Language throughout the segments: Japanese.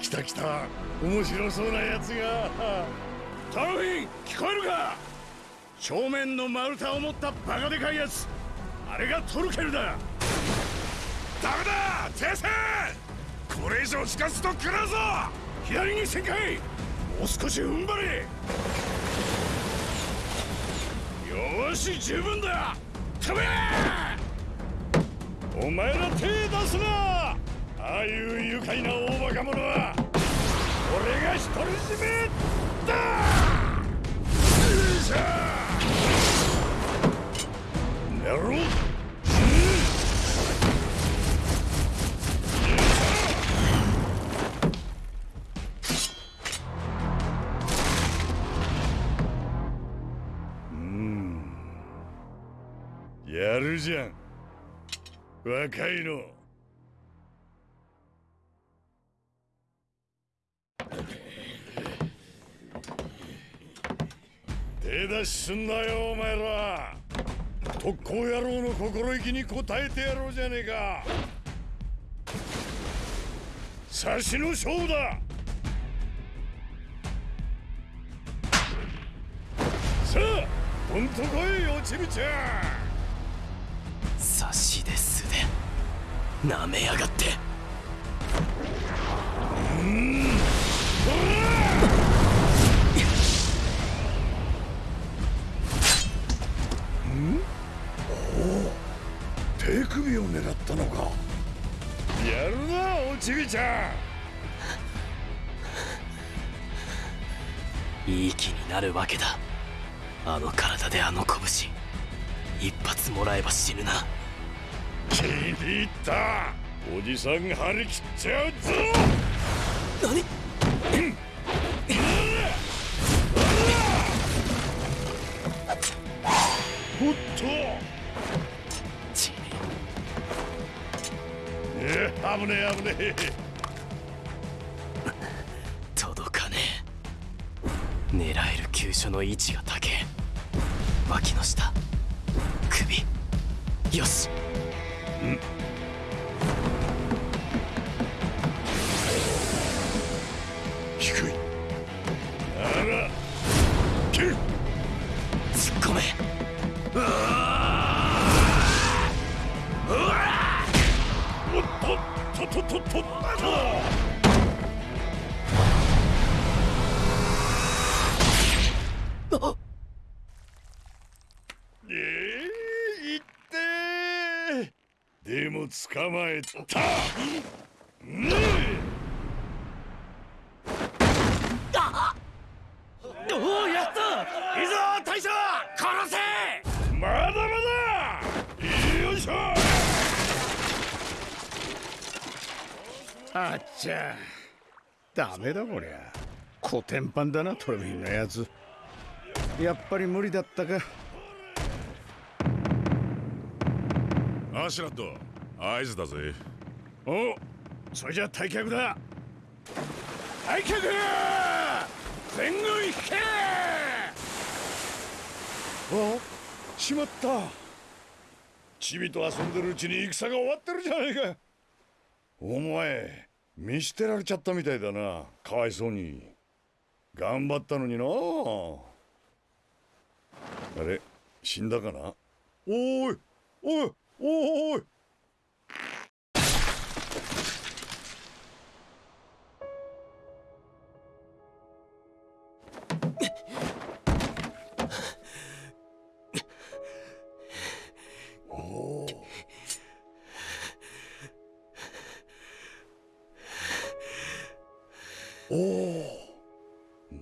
来た来た。面白そうなやつが。トロフィン聞こえるか？正面の丸太を持ったバカでかいやつあれがトルケルだ。ダメだ！停戦！これ以上近づくと食らうぞ！左に旋回！もう少し踏ん張れ！よし十分だ！飛べ！お前ら手出すな！ああいう愉快な大バカ者は俺が独り占めだ！よいしょ！やろ！うやるじゃん。若いの。手出しすんなよお前ら。特攻野郎の心意気に応えてやろうじゃねえか。差しの勝負だ。さあどんとこいおちびちゃん。差しで素でなめやがって。うんのか。やるなおちびちゃん。いい気になるわけだ。あの体であの拳。一発もらえば死ぬな。気に入った。おじさん張り切っちゃうぞ。何？おっと危ねえ危ねえ。届かねえ。狙える急所の位置が高え。脇の下。首。よし。ん低い。なら。突っ込め。うわととととっとあええいってでも捕まえたねおおやったいいぞ大将殺せまだまだよいしょあっちゃ。ダメだこりゃ。コテンパンだなトロフィンのやつ。やっぱり無理だったか。アシュラッド合図だぜ。おそれじゃ退却だ。退却全軍引け！あしまった。チビと遊んでるうちに戦が終わってるじゃないか。お前見捨てられちゃったみたいだな。かわいそうに。頑張ったのにな。あれ死んだかな？おーいおいおーいおい。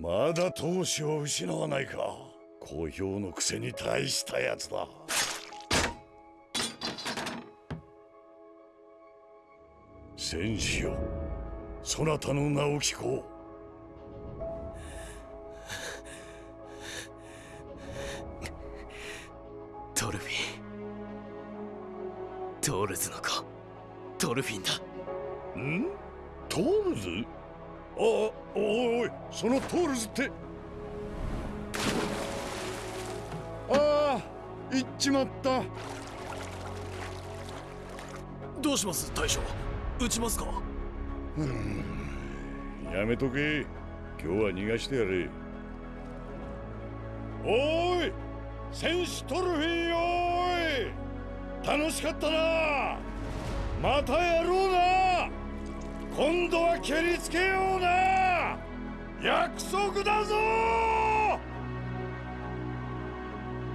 まだ闘志を失わないか。好評のくせに大したやつだ。戦士よ。そなたの名を聞こトルフィン。トールズの子。トルフィンだ。うん？トールズ？あおおいそのトールズって。ああ行っちまった。どうします大将？撃ちますか？うんやめとけ。今日は逃がしてやれ。おい戦士トルフィーおい。楽しかったな。またやろうな。今度は蹴りつけような。約束だぞ